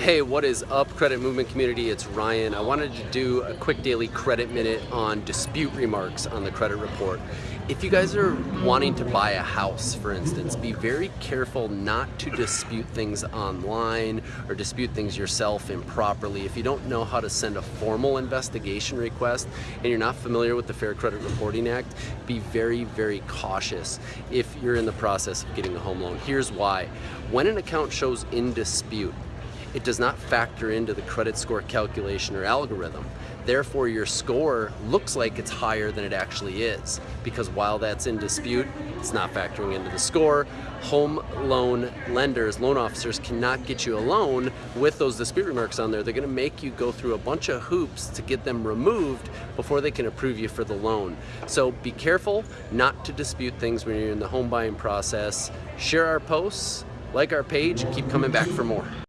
Hey, what is up, credit movement community? It's Ryan. I wanted to do a quick daily credit minute on dispute remarks on the credit report. If you guys are wanting to buy a house, for instance, be very careful not to dispute things online or dispute things yourself improperly. If you don't know how to send a formal investigation request and you're not familiar with the Fair Credit Reporting Act, be very, very cautious if you're in the process of getting a home loan. Here's why. When an account shows in dispute, it does not factor into the credit score calculation or algorithm. Therefore, your score looks like it's higher than it actually is because while that's in dispute, it's not factoring into the score. Home loan lenders, loan officers cannot get you a loan with those dispute remarks on there. They're gonna make you go through a bunch of hoops to get them removed before they can approve you for the loan. So be careful not to dispute things when you're in the home buying process. Share our posts, like our page, keep coming back for more.